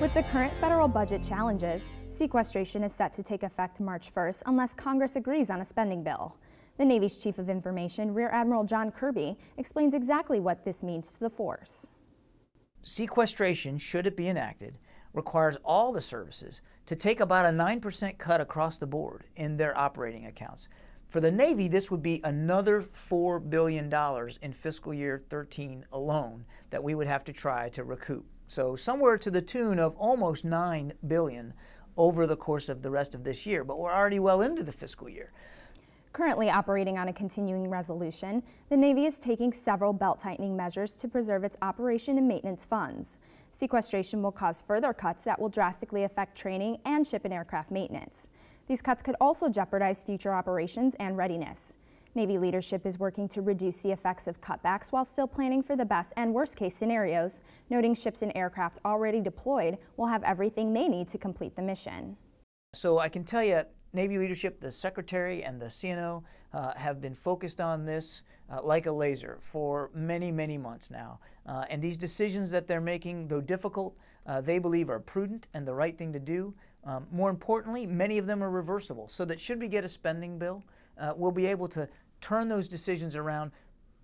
With the current federal budget challenges, sequestration is set to take effect March 1st unless Congress agrees on a spending bill. The Navy's Chief of Information, Rear Admiral John Kirby, explains exactly what this means to the force. Sequestration, should it be enacted, requires all the services to take about a 9% cut across the board in their operating accounts. For the Navy, this would be another $4 billion in fiscal year 13 alone that we would have to try to recoup. So somewhere to the tune of almost 9 billion over the course of the rest of this year, but we're already well into the fiscal year. Currently operating on a continuing resolution, the Navy is taking several belt-tightening measures to preserve its operation and maintenance funds. Sequestration will cause further cuts that will drastically affect training and ship and aircraft maintenance. These cuts could also jeopardize future operations and readiness. Navy leadership is working to reduce the effects of cutbacks while still planning for the best and worst case scenarios, noting ships and aircraft already deployed will have everything they need to complete the mission. So I can tell you, Navy leadership, the Secretary and the CNO uh, have been focused on this uh, like a laser for many, many months now. Uh, and these decisions that they're making, though difficult, uh, they believe are prudent and the right thing to do. Um, more importantly, many of them are reversible, so that should we get a spending bill, uh, we'll be able to turn those decisions around,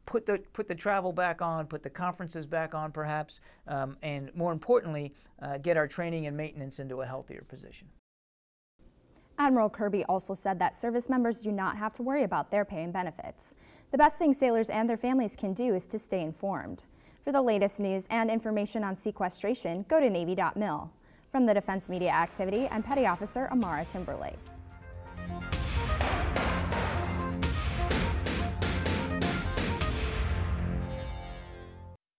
put the, put the travel back on, put the conferences back on perhaps, um, and more importantly, uh, get our training and maintenance into a healthier position. Admiral Kirby also said that service members do not have to worry about their pay and benefits. The best thing sailors and their families can do is to stay informed. For the latest news and information on sequestration, go to Navy.mil. From the Defense Media Activity, I'm Petty Officer Amara Timberlake.